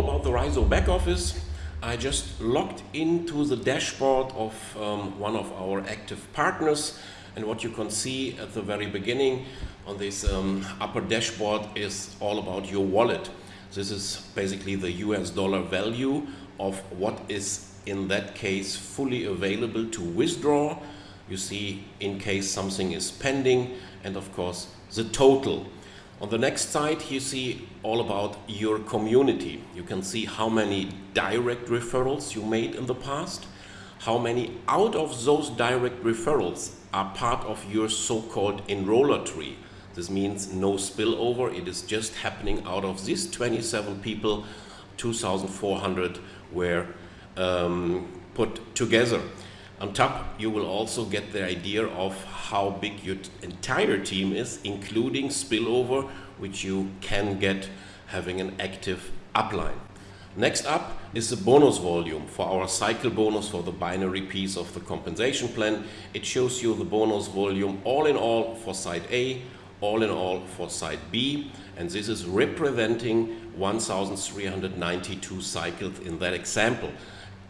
about the Raizo back office. I just logged into the dashboard of um, one of our active partners and what you can see at the very beginning on this um, upper dashboard is all about your wallet. This is basically the US dollar value of what is in that case fully available to withdraw. You see in case something is pending and of course the total. On the next side, you see all about your community. You can see how many direct referrals you made in the past, how many out of those direct referrals are part of your so-called enroller tree. This means no spillover. It is just happening out of these 27 people, 2,400 were um, put together. On top, you will also get the idea of how big your entire team is, including spillover, which you can get having an active upline. Next up is the bonus volume for our cycle bonus for the binary piece of the compensation plan. It shows you the bonus volume all in all for side A, all in all for side B, and this is representing 1,392 cycles in that example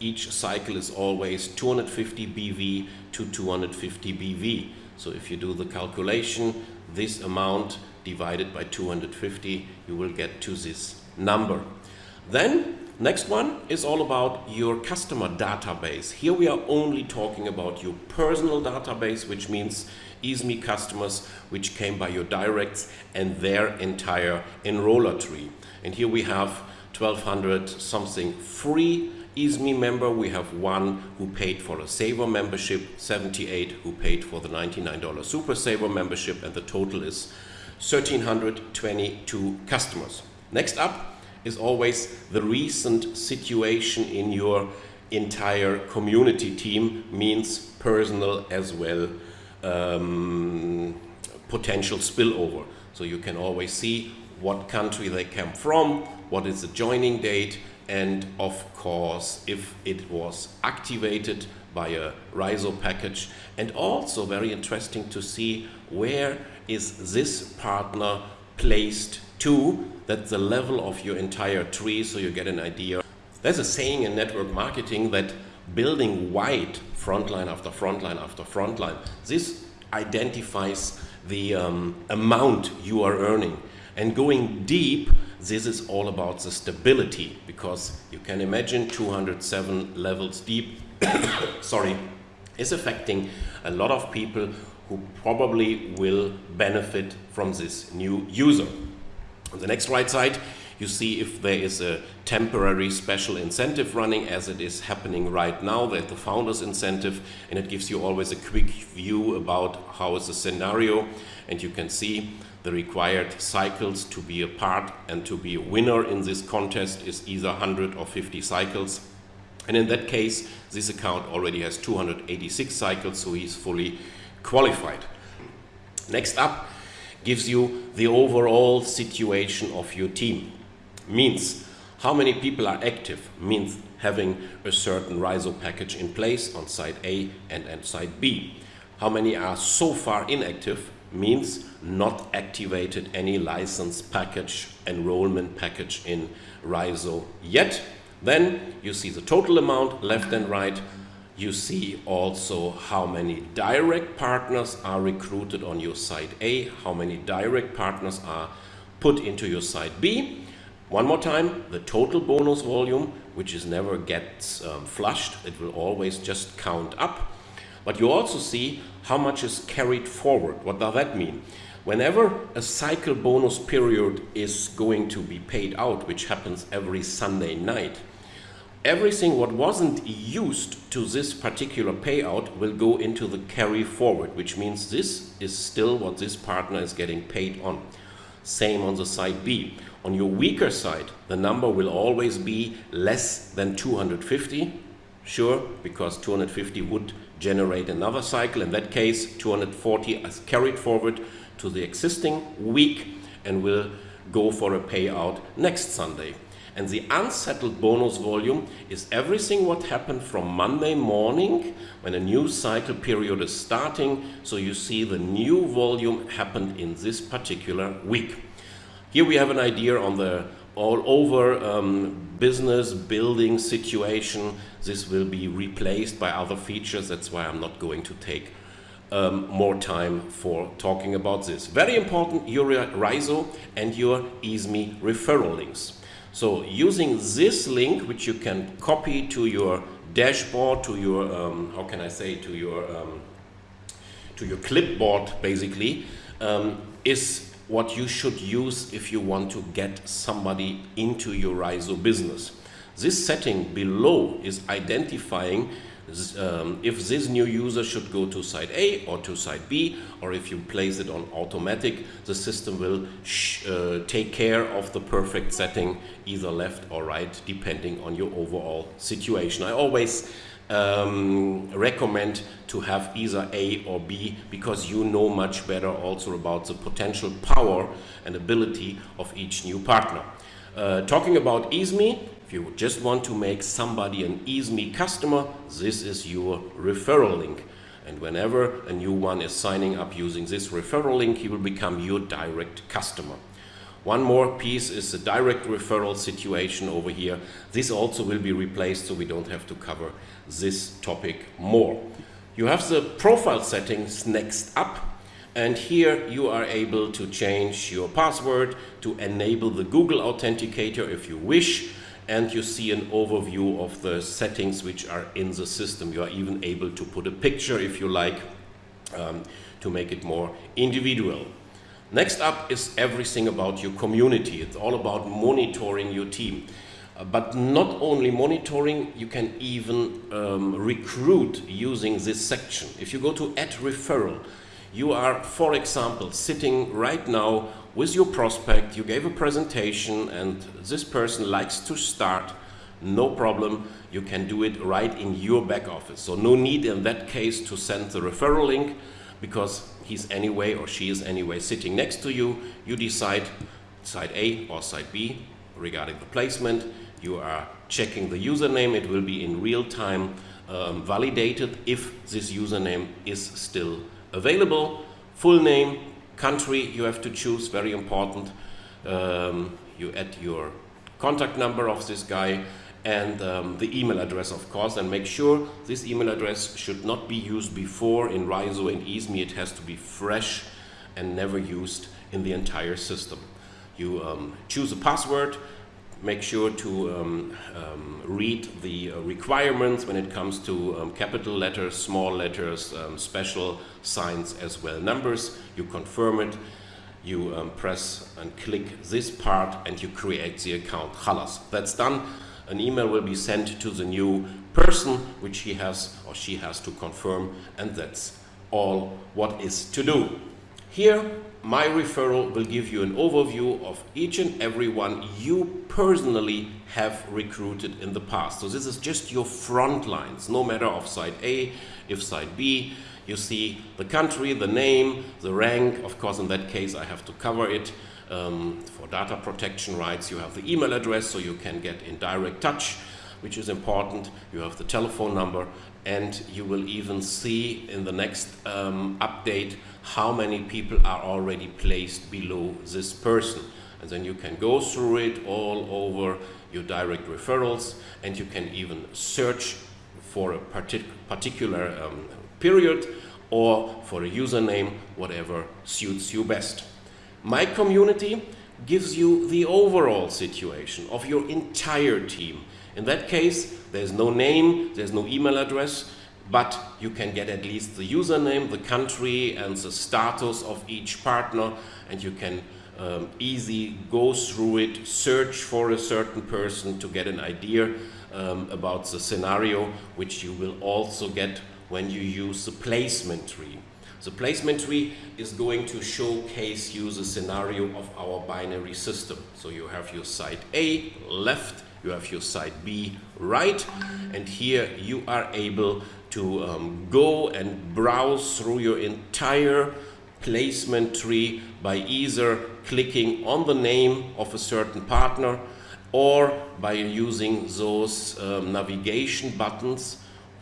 each cycle is always 250 BV to 250 BV. So if you do the calculation, this amount divided by 250, you will get to this number. Then next one is all about your customer database. Here we are only talking about your personal database, which means EASME customers which came by your directs and their entire enroller tree. And here we have 1200 something free EASME member, we have one who paid for a Saver membership, 78 who paid for the $99 Super Saver membership, and the total is 1,322 customers. Next up is always the recent situation in your entire community team, means personal as well um, potential spillover. So you can always see what country they came from, what is the joining date, and of course if it was activated by a Raizo package. And also very interesting to see where is this partner placed to. That's the level of your entire tree so you get an idea. There's a saying in network marketing that building wide frontline after frontline after frontline this identifies the um, amount you are earning. And going deep this is all about the stability because you can imagine 207 levels deep sorry is affecting a lot of people who probably will benefit from this new user. On the next right side you see if there is a temporary special incentive running as it is happening right now. That the founders incentive and it gives you always a quick view about how is the scenario. And you can see the required cycles to be a part and to be a winner in this contest is either 100 or 50 cycles. And in that case, this account already has 286 cycles, so he's fully qualified. Next up gives you the overall situation of your team. Means how many people are active, means having a certain Raizo package in place on side A and, and side B. How many are so far inactive, means not activated any license package, enrollment package in Raizo yet. Then you see the total amount left and right. You see also how many direct partners are recruited on your side A, how many direct partners are put into your side B. One more time, the total bonus volume, which is never gets um, flushed, it will always just count up. But you also see how much is carried forward. What does that mean? Whenever a cycle bonus period is going to be paid out, which happens every Sunday night, everything what wasn't used to this particular payout will go into the carry forward, which means this is still what this partner is getting paid on. Same on the side B. On your weaker side, the number will always be less than 250. Sure, because 250 would generate another cycle. In that case, 240 is carried forward to the existing week and will go for a payout next Sunday. And the unsettled bonus volume is everything what happened from Monday morning when a new cycle period is starting. So you see the new volume happened in this particular week. Here we have an idea on the all over um, business building situation. This will be replaced by other features. That's why I'm not going to take um, more time for talking about this. Very important, your Raizo and your EASME referral links. So using this link, which you can copy to your dashboard, to your, um, how can I say, to your, um, to your clipboard basically, um, is what you should use if you want to get somebody into your Raizo business. This setting below is identifying um, if this new user should go to site A or to site B, or if you place it on automatic, the system will uh, take care of the perfect setting, either left or right, depending on your overall situation. I always um, recommend to have either A or B because you know much better also about the potential power and ability of each new partner. Uh, talking about EASME, if you just want to make somebody an EASME customer, this is your referral link. And whenever a new one is signing up using this referral link, he will become your direct customer. One more piece is the direct referral situation over here. This also will be replaced so we don't have to cover this topic more. You have the profile settings next up and here you are able to change your password to enable the Google Authenticator if you wish and you see an overview of the settings which are in the system. You are even able to put a picture if you like um, to make it more individual. Next up is everything about your community. It's all about monitoring your team. Uh, but not only monitoring, you can even um, recruit using this section. If you go to add referral, you are, for example, sitting right now with your prospect, you gave a presentation and this person likes to start, no problem, you can do it right in your back office. So no need in that case to send the referral link because he's anyway or she is anyway sitting next to you. You decide side A or side B regarding the placement. You are checking the username, it will be in real time um, validated if this username is still available. Full name, country you have to choose, very important. Um, you add your contact number of this guy and um, the email address of course and make sure this email address should not be used before in Raizo and EASME it has to be fresh and never used in the entire system. You um, choose a password make sure to um, um, read the uh, requirements when it comes to um, capital letters, small letters, um, special signs as well numbers. You confirm it, you um, press and click this part and you create the account. Halas. That's done. An email will be sent to the new person which he has or she has to confirm and that's all what is to do. Here my referral will give you an overview of each and every one you personally have recruited in the past. So this is just your front lines, no matter of side A, if side B, you see the country, the name, the rank, of course in that case I have to cover it. Um, for data protection rights you have the email address so you can get in direct touch which is important. You have the telephone number and you will even see in the next um, update how many people are already placed below this person. And then you can go through it all over your direct referrals and you can even search for a partic particular um, period or for a username, whatever suits you best. My community gives you the overall situation of your entire team. In that case, there's no name, there's no email address, but you can get at least the username, the country, and the status of each partner, and you can um, easy go through it, search for a certain person to get an idea um, about the scenario, which you will also get when you use the placement tree. The placement tree is going to showcase you the scenario of our binary system. So you have your site A left, you have your site B right, and here you are able to um, go and browse through your entire placement tree by either clicking on the name of a certain partner or by using those um, navigation buttons.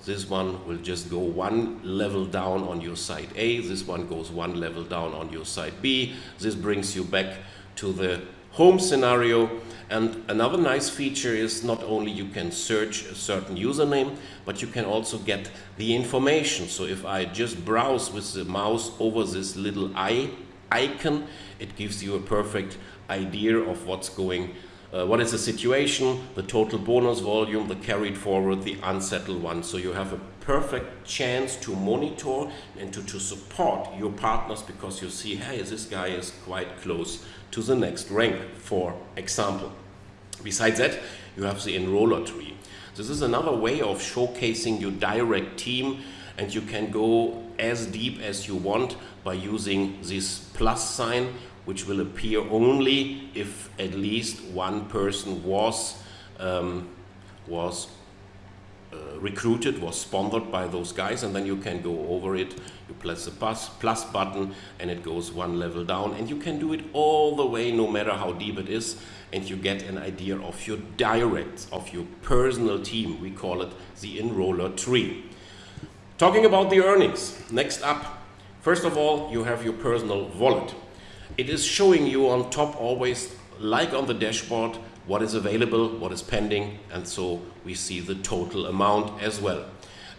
This one will just go one level down on your site A, this one goes one level down on your site B. This brings you back to the home scenario. And another nice feature is not only you can search a certain username, but you can also get the information. So if I just browse with the mouse over this little eye icon, it gives you a perfect idea of what's going uh, what is the situation, the total bonus volume, the carried forward, the unsettled one. So you have a perfect chance to monitor and to, to support your partners because you see, hey, this guy is quite close to the next rank, for example. Besides that, you have the enroller tree. This is another way of showcasing your direct team and you can go as deep as you want by using this plus sign which will appear only if at least one person was um, was uh, recruited, was sponsored by those guys, and then you can go over it. You press the plus, plus button, and it goes one level down, and you can do it all the way, no matter how deep it is, and you get an idea of your direct, of your personal team. We call it the enroller tree. Talking about the earnings, next up, first of all, you have your personal wallet. It is showing you on top always, like on the dashboard, what is available, what is pending, and so we see the total amount as well.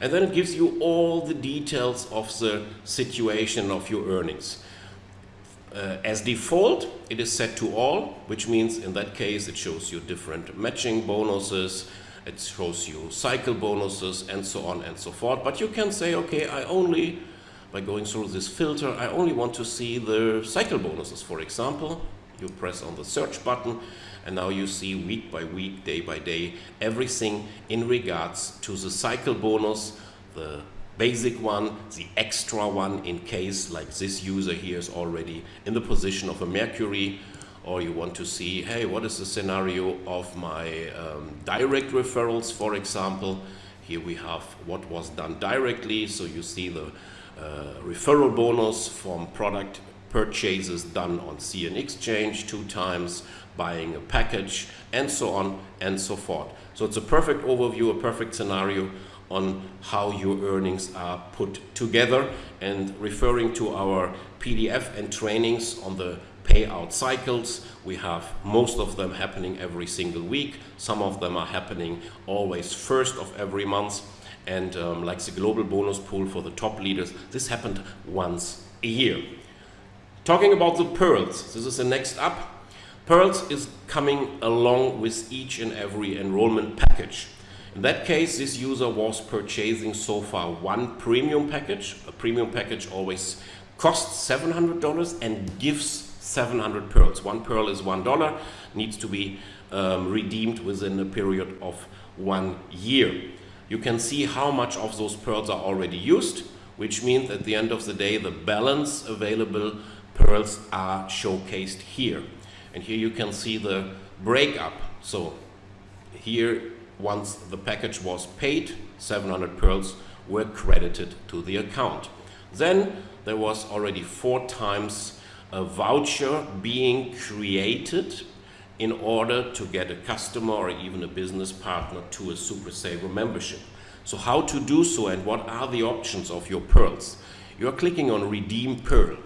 And then it gives you all the details of the situation of your earnings. Uh, as default, it is set to all, which means in that case it shows you different matching bonuses, it shows you cycle bonuses and so on and so forth. But you can say, okay, I only by going through this filter, I only want to see the cycle bonuses, for example. You press on the search button and now you see week by week, day by day, everything in regards to the cycle bonus, the basic one, the extra one in case like this user here is already in the position of a Mercury or you want to see, hey, what is the scenario of my um, direct referrals, for example. Here we have what was done directly, so you see the Uh, referral bonus from product purchases done on CN Exchange two times, buying a package, and so on and so forth. So it's a perfect overview, a perfect scenario on how your earnings are put together and referring to our PDF and trainings on the payout cycles. We have most of them happening every single week. Some of them are happening always first of every month and um, like the global bonus pool for the top leaders, this happened once a year. Talking about the pearls, this is the next up. Pearls is coming along with each and every enrollment package. In that case, this user was purchasing so far one premium package. A premium package always costs $700 and gives 700 pearls. One pearl is $1, needs to be um, redeemed within a period of one year you can see how much of those pearls are already used, which means at the end of the day, the balance available pearls are showcased here. And here you can see the breakup. So here, once the package was paid, 700 pearls were credited to the account. Then there was already four times a voucher being created in order to get a customer or even a business partner to a Super Saver membership. So how to do so and what are the options of your pearls? You're clicking on Redeem Pearl.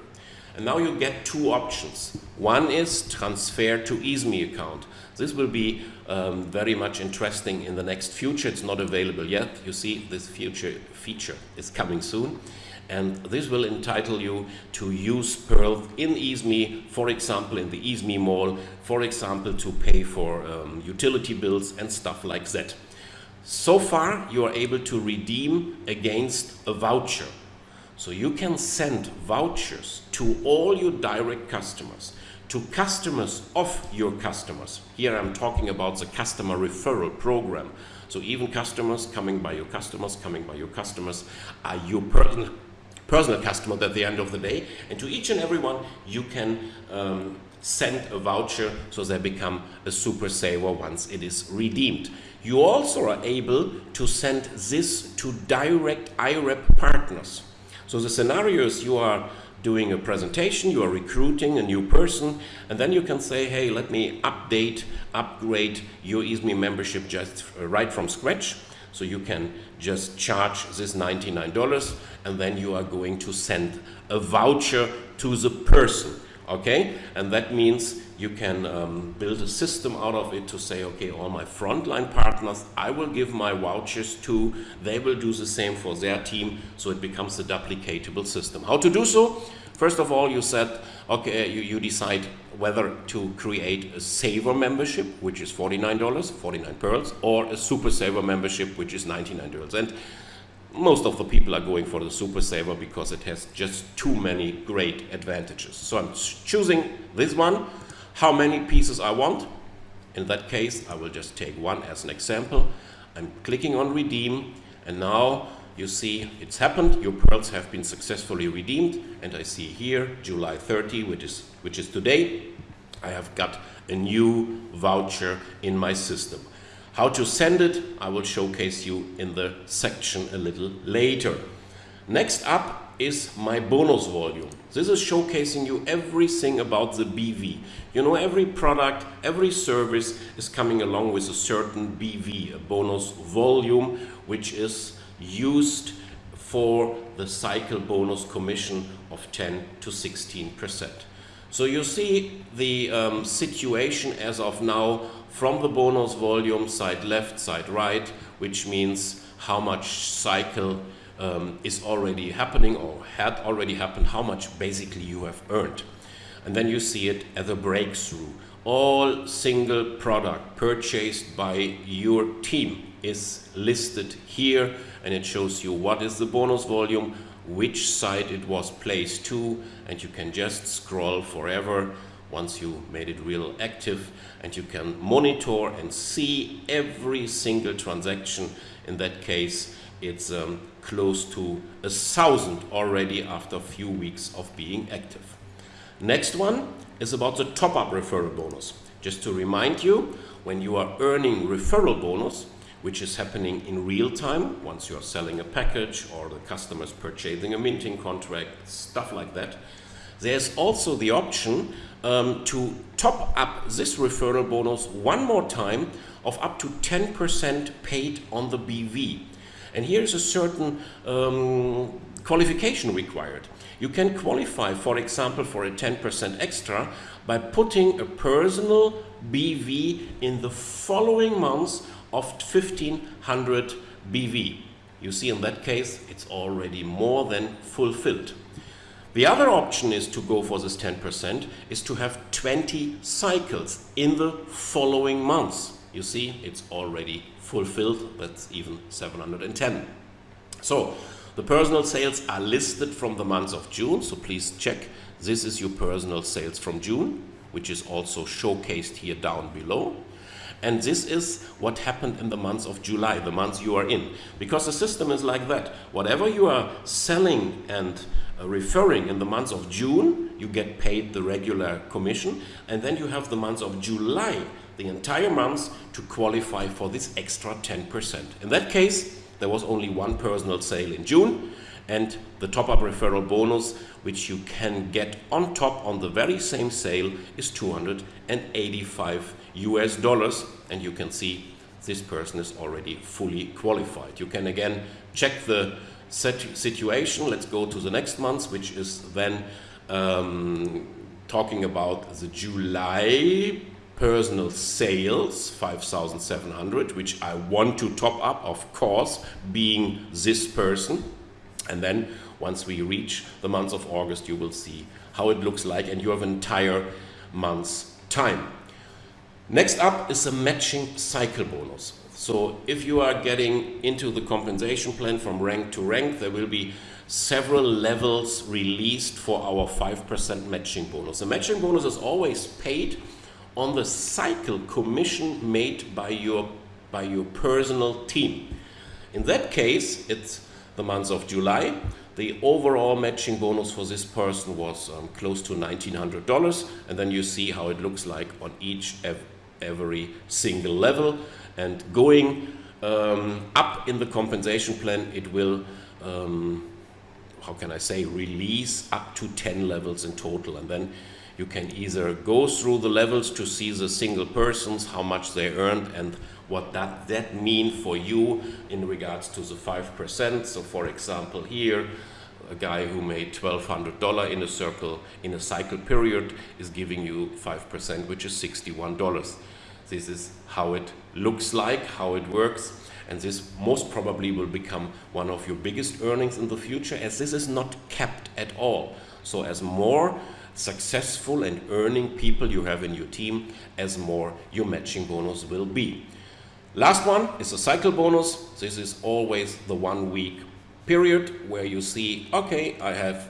And now you get two options. One is transfer to EASME account. This will be um, very much interesting in the next future. It's not available yet. You see, this future feature is coming soon and this will entitle you to use Pearl in EASME, for example in the EASME mall, for example to pay for um, utility bills and stuff like that. So far you are able to redeem against a voucher. So you can send vouchers to all your direct customers, to customers of your customers. Here I'm talking about the customer referral program. So even customers coming by your customers, coming by your customers are your personal customer at the end of the day. And to each and every one, you can um, send a voucher so they become a super saver once it is redeemed. You also are able to send this to direct IREP partners. So the scenarios you are doing a presentation, you are recruiting a new person, and then you can say, hey, let me update, upgrade your EASME membership just right from scratch. So you can just charge this $99 and then you are going to send a voucher to the person Okay, and that means you can um, build a system out of it to say, okay, all my frontline partners, I will give my vouchers to, they will do the same for their team, so it becomes a duplicatable system. How to do so? First of all, you said, okay, you, you decide whether to create a saver membership, which is $49, 49 pearls, or a super saver membership, which is $99. And most of the people are going for the Super Saver because it has just too many great advantages. So I'm choosing this one, how many pieces I want. In that case, I will just take one as an example. I'm clicking on redeem and now you see it's happened. Your pearls have been successfully redeemed and I see here July 30, which is, which is today, I have got a new voucher in my system. How to send it, I will showcase you in the section a little later. Next up is my bonus volume. This is showcasing you everything about the BV. You know, every product, every service is coming along with a certain BV, a bonus volume, which is used for the cycle bonus commission of 10 to 16 percent. So you see the um, situation as of now from the bonus volume side left, side right, which means how much cycle um, is already happening or had already happened, how much basically you have earned. And then you see it as a breakthrough. All single product purchased by your team is listed here and it shows you what is the bonus volume, which site it was placed to, and you can just scroll forever once you made it real active and you can monitor and see every single transaction. In that case, it's um, close to a thousand already after a few weeks of being active. Next one is about the top-up referral bonus. Just to remind you, when you are earning referral bonus, which is happening in real time once you are selling a package or the customer is purchasing a minting contract, stuff like that, there's also the option um, to top up this referral bonus one more time of up to 10% paid on the BV. And here's a certain um, qualification required. You can qualify, for example, for a 10% extra by putting a personal BV in the following months of 1500 BV. You see in that case, it's already more than fulfilled. The other option is to go for this 10% is to have 20 cycles in the following months. You see, it's already fulfilled. That's even 710. So the personal sales are listed from the month of June. So please check. This is your personal sales from June, which is also showcased here down below. And this is what happened in the month of July, the month you are in. Because the system is like that. Whatever you are selling and uh, referring in the month of June, you get paid the regular commission, and then you have the month of July, the entire month, to qualify for this extra 10%. In that case, there was only one personal sale in June, and the top-up referral bonus, which you can get on top on the very same sale, is 285 US dollars, and you can see this person is already fully qualified. You can again check the situation. Let's go to the next month, which is then um, talking about the July personal sales 5700 which I want to top up of course being this person. And then once we reach the month of August you will see how it looks like and you have an entire month's time. Next up is a matching cycle bonus so if you are getting into the compensation plan from rank to rank, there will be several levels released for our 5% matching bonus. The matching bonus is always paid on the cycle commission made by your, by your personal team. In that case, it's the month of July. The overall matching bonus for this person was um, close to $1,900. And then you see how it looks like on each every single level. And going um, up in the compensation plan it will um, how can I say release up to 10 levels in total. And then you can either go through the levels to see the single persons how much they earned and what that that mean for you in regards to the 5% so for example here a guy who made $1,200 in a circle in a cycle period is giving you 5%, which is $61. This is how it looks like, how it works, and this most probably will become one of your biggest earnings in the future as this is not capped at all. So as more successful and earning people you have in your team, as more your matching bonus will be. Last one is a cycle bonus. This is always the one week period where you see, okay, I have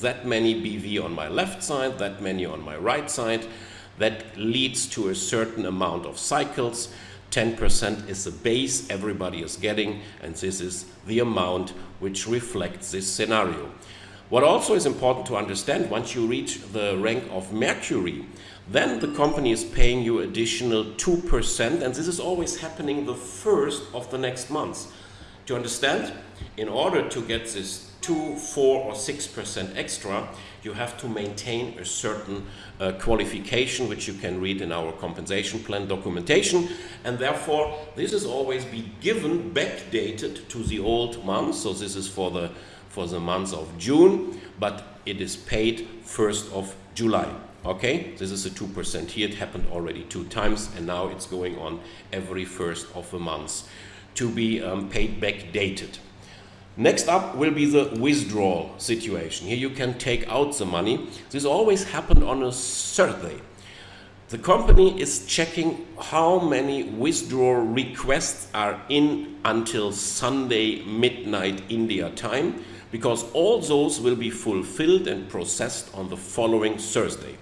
that many BV on my left side, that many on my right side. That leads to a certain amount of cycles. 10% is the base everybody is getting, and this is the amount which reflects this scenario. What also is important to understand, once you reach the rank of Mercury, then the company is paying you additional 2%, and this is always happening the first of the next month. Do you understand? In order to get this 2, 4 or 6% extra, you have to maintain a certain uh, qualification which you can read in our compensation plan documentation. And therefore this is always be given backdated to the old month. So this is for the for the month of June but it is paid 1st of July. Okay? This is a 2% here. It happened already two times and now it's going on every first of the month to be um, paid backdated Next up will be the withdrawal situation. Here you can take out the money. This always happened on a Thursday. The company is checking how many withdrawal requests are in until Sunday midnight India time because all those will be fulfilled and processed on the following Thursday.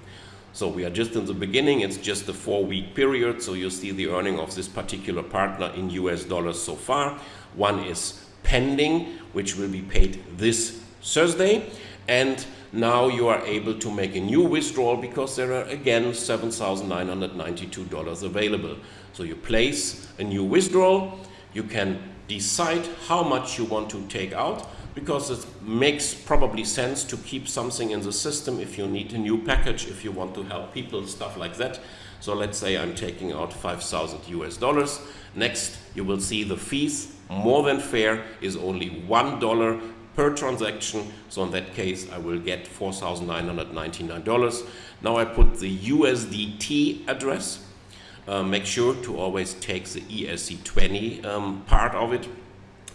So we are just in the beginning, it's just a four week period, so you see the earning of this particular partner in US dollars so far. One is pending, which will be paid this Thursday. And now you are able to make a new withdrawal because there are again $7,992 available. So you place a new withdrawal, you can decide how much you want to take out because it makes probably sense to keep something in the system if you need a new package, if you want to help people, stuff like that. So let's say I'm taking out 5,000 US dollars. Next, you will see the fees more than fair is only $1 per transaction. So in that case, I will get $4,999. Now I put the USDT address. Uh, make sure to always take the ERC20 um, part of it.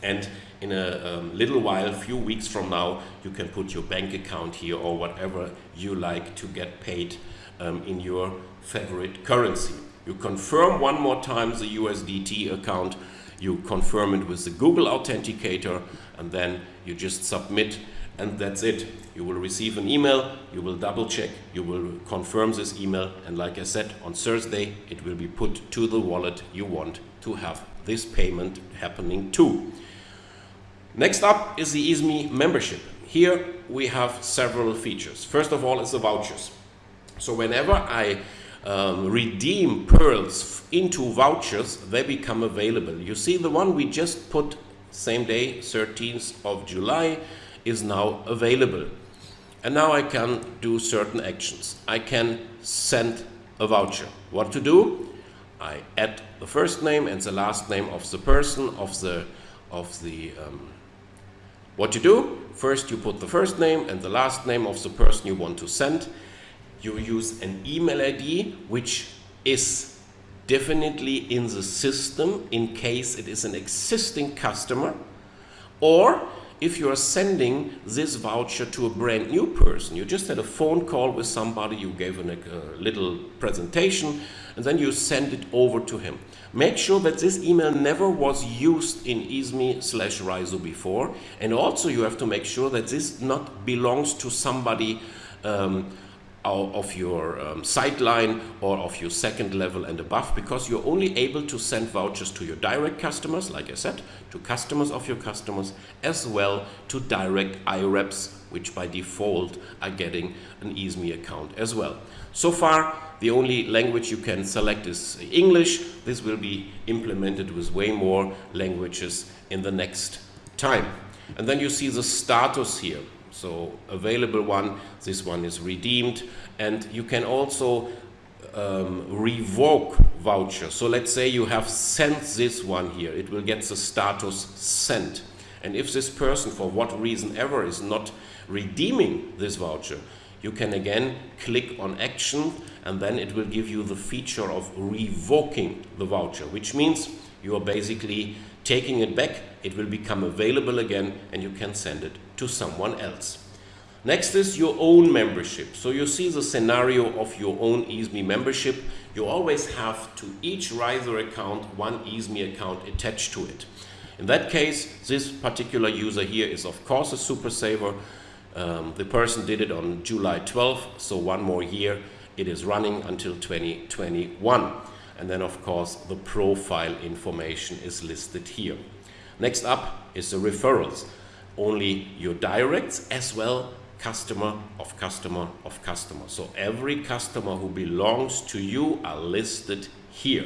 And in a um, little while, a few weeks from now, you can put your bank account here or whatever you like to get paid um, in your favorite currency. You confirm one more time the USDT account you confirm it with the Google Authenticator, and then you just submit, and that's it. You will receive an email, you will double check, you will confirm this email, and like I said, on Thursday, it will be put to the wallet you want to have this payment happening to. Next up is the EASME membership. Here we have several features. First of all is the vouchers. So whenever I um, redeem pearls into vouchers, they become available. You see the one we just put same day, 13th of July, is now available. And now I can do certain actions. I can send a voucher. What to do? I add the first name and the last name of the person of the of the um, what you do first you put the first name and the last name of the person you want to send you use an email ID which is definitely in the system in case it is an existing customer or if you are sending this voucher to a brand new person, you just had a phone call with somebody, you gave a, a little presentation, and then you send it over to him. Make sure that this email never was used in EASME slash Raizo before, and also you have to make sure that this not belongs to somebody um, of your um, sideline or of your second level and above because you're only able to send vouchers to your direct customers, like I said, to customers of your customers, as well to direct IREPs, which by default are getting an EASME account as well. So far, the only language you can select is English. This will be implemented with way more languages in the next time. And then you see the status here. So available one, this one is redeemed. And you can also um, revoke voucher. So let's say you have sent this one here. It will get the status sent. And if this person, for what reason ever, is not redeeming this voucher, you can again click on action and then it will give you the feature of revoking the voucher, which means you are basically taking it back, it will become available again and you can send it to someone else. Next is your own membership. So you see the scenario of your own EaseMe membership. You always have to each riser account one EaseMe account attached to it. In that case, this particular user here is of course a super saver. Um, the person did it on July 12th, so one more year. It is running until 2021. And then of course the profile information is listed here. Next up is the referrals. Only your directs as well customer of customer of customer. So every customer who belongs to you are listed here.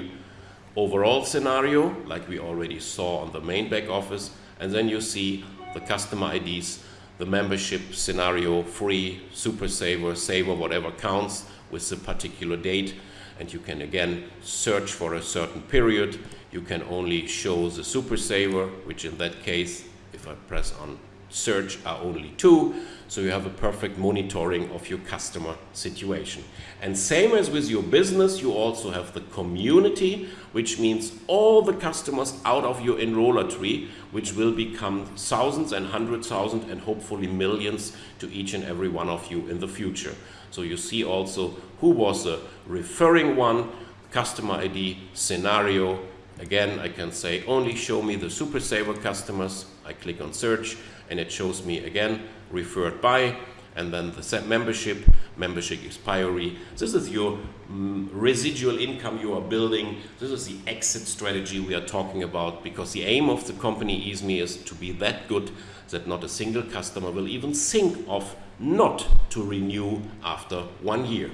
Overall scenario, like we already saw on the main back office, and then you see the customer IDs, the membership scenario, free, super saver, saver, whatever counts with the particular date. And you can again search for a certain period. You can only show the super saver, which in that case, if I press on search are only two so you have a perfect monitoring of your customer situation. And same as with your business, you also have the community, which means all the customers out of your enroller tree, which will become thousands and hundred thousand and hopefully millions to each and every one of you in the future. So you see also who was the referring one, customer ID, scenario. Again, I can say only show me the Super Saver customers. I click on search and it shows me again referred by and then the set membership, membership expiry. This is your mm, residual income you are building. This is the exit strategy we are talking about because the aim of the company EaseMe is to be that good that not a single customer will even think of not to renew after one year.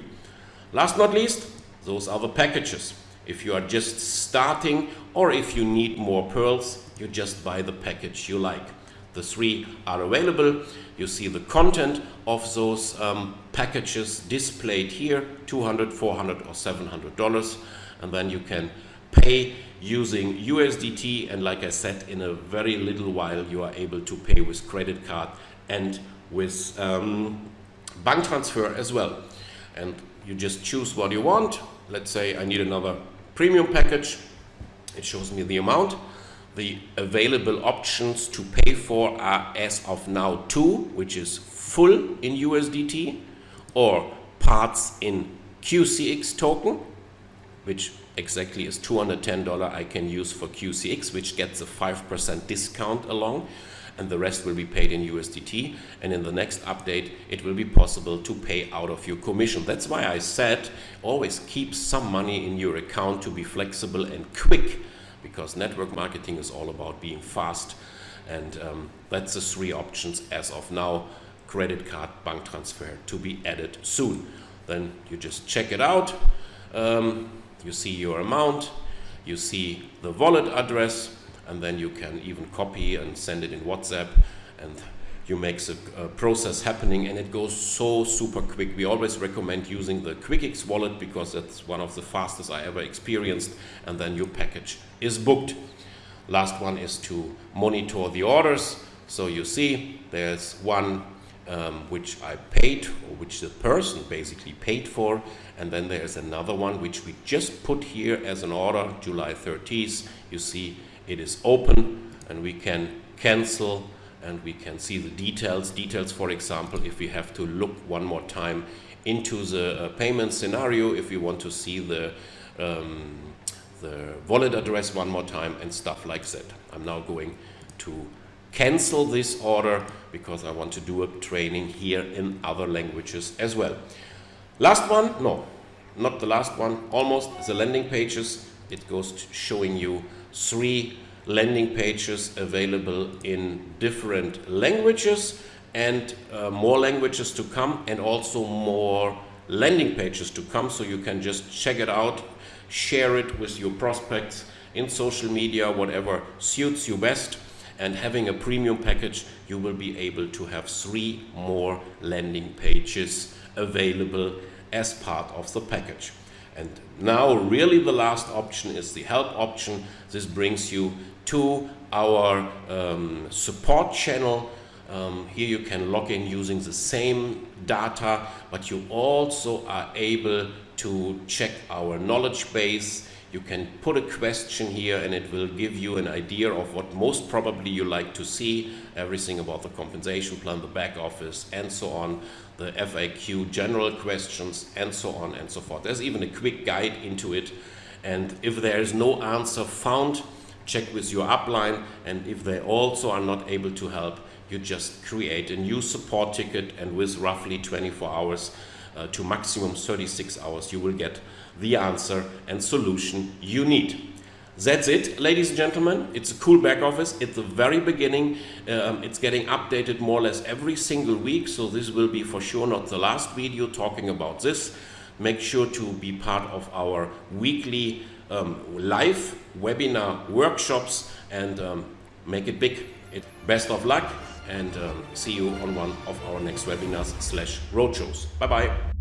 Last not least, those are the packages. If you are just starting or if you need more pearls, you just buy the package you like. The three are available. You see the content of those um, packages displayed here, 200, 400 or 700 dollars. And then you can pay using USDT and like I said, in a very little while you are able to pay with credit card and with um, bank transfer as well. And you just choose what you want. Let's say I need another premium package. It shows me the amount the available options to pay for are as of now two, which is full in USDT or parts in QCX token, which exactly is $210 I can use for QCX, which gets a 5% discount along, and the rest will be paid in USDT. And in the next update, it will be possible to pay out of your commission. That's why I said always keep some money in your account to be flexible and quick because network marketing is all about being fast and um, that's the three options as of now credit card bank transfer to be added soon then you just check it out um, you see your amount you see the wallet address and then you can even copy and send it in WhatsApp and you make the process happening and it goes so super quick. We always recommend using the QuickX wallet because that's one of the fastest I ever experienced and then your package is booked. Last one is to monitor the orders. So you see there's one um, which I paid or which the person basically paid for and then there's another one which we just put here as an order July 30th. You see it is open and we can cancel and we can see the details. Details, for example, if we have to look one more time into the uh, payment scenario, if we want to see the, um, the wallet address one more time and stuff like that. I'm now going to cancel this order because I want to do a training here in other languages as well. Last one, no, not the last one, almost the landing pages. It goes showing you three landing pages available in different languages and uh, more languages to come and also more landing pages to come. So you can just check it out share it with your prospects in social media whatever suits you best. And having a premium package you will be able to have three more landing pages available as part of the package And now really the last option is the help option. This brings you to our um, support channel. Um, here you can log in using the same data, but you also are able to check our knowledge base. You can put a question here and it will give you an idea of what most probably you like to see, everything about the compensation plan, the back office and so on, the FAQ general questions and so on and so forth. There's even a quick guide into it and if there is no answer found, check with your upline and if they also are not able to help, you just create a new support ticket and with roughly 24 hours uh, to maximum 36 hours you will get the answer and solution you need. That's it, ladies and gentlemen. It's a cool back office. At the very beginning, um, it's getting updated more or less every single week. So this will be for sure not the last video talking about this. Make sure to be part of our weekly um, live webinar workshops and um, make it big. It, best of luck and um, see you on one of our next webinars slash roadshows. Bye bye.